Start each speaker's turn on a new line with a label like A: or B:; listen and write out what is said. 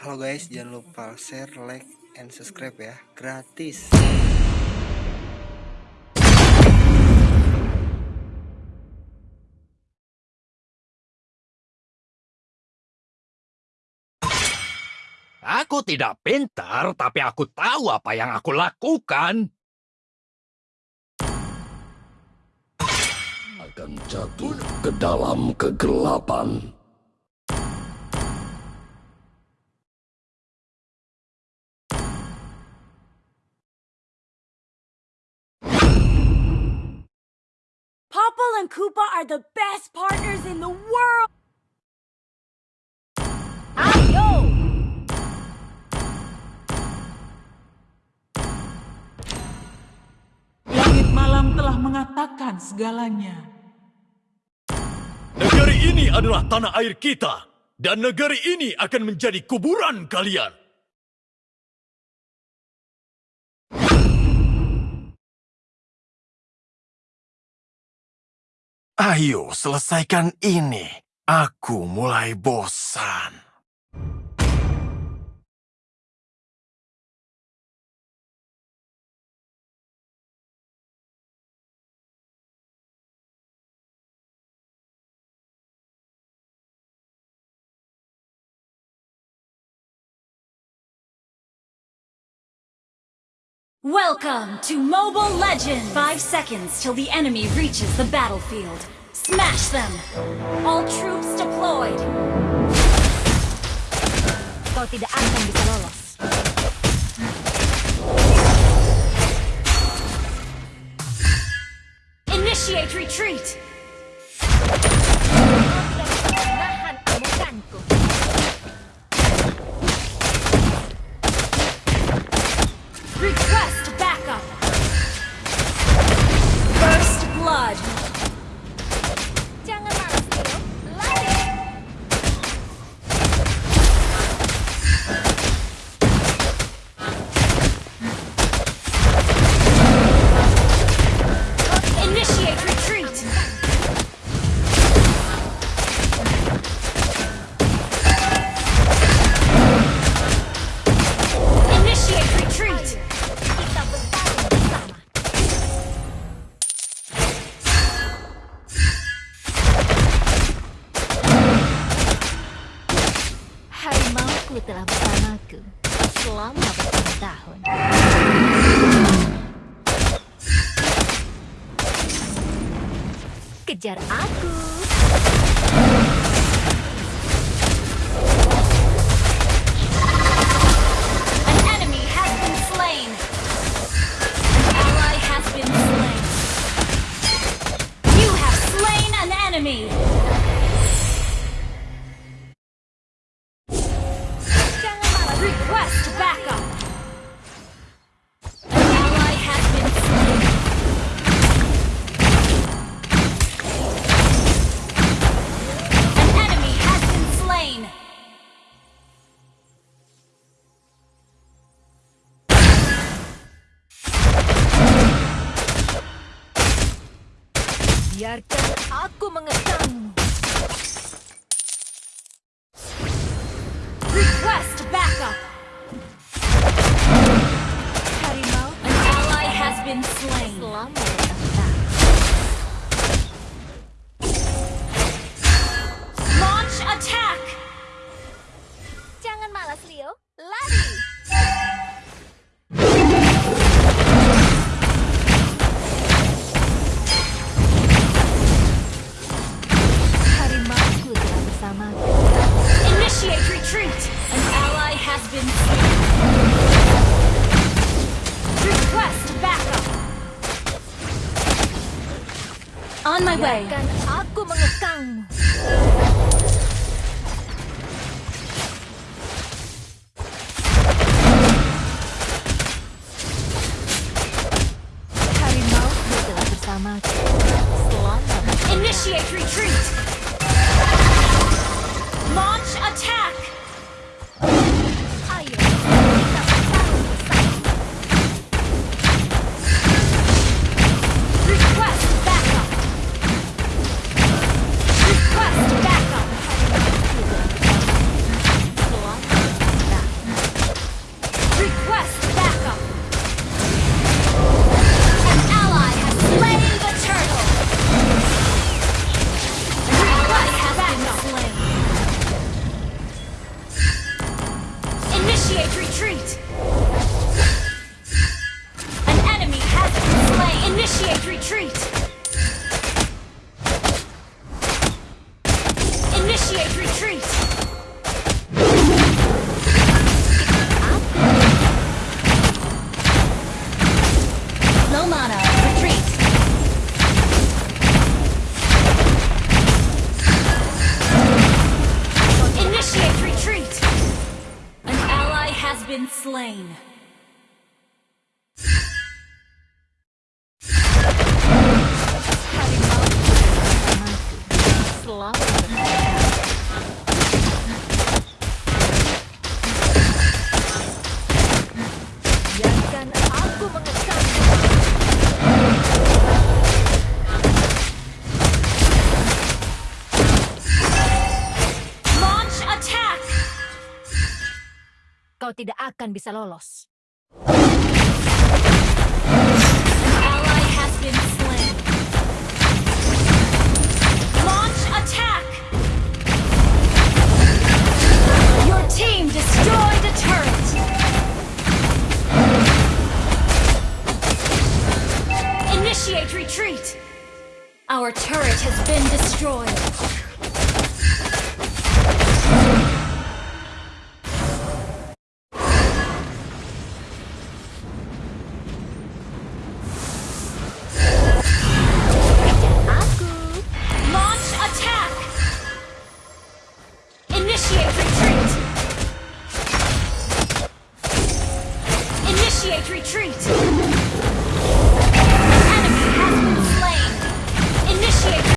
A: Halo guys, jangan lupa share, like, and subscribe ya, gratis.
B: Aku tidak pintar, tapi aku tahu apa yang aku lakukan.
C: Akan jatuh ke dalam kegelapan.
D: Koopa are the best partners in the world!
E: Langit malam telah mengatakan segalanya.
B: Negeri ini adalah tanah air kita, dan negeri ini akan menjadi kuburan kalian.
C: Ayo selesaikan ini. Aku mulai bosan.
D: Welcome to Mobile Legends! Five seconds till the enemy reaches the battlefield. Smash them! All troops deployed! Kau tidak akan bisa
F: Harimauku telah bersamaku selama bertahun-tahun. Kejar aku! Biarkan aku mengekangmu.
D: Has been slain. Request backup. On my way. Slain.
F: Kau tidak akan bisa lolos.
D: Launch attack. Your team destroyed turret. Initiate retreat. Our turret has been destroyed.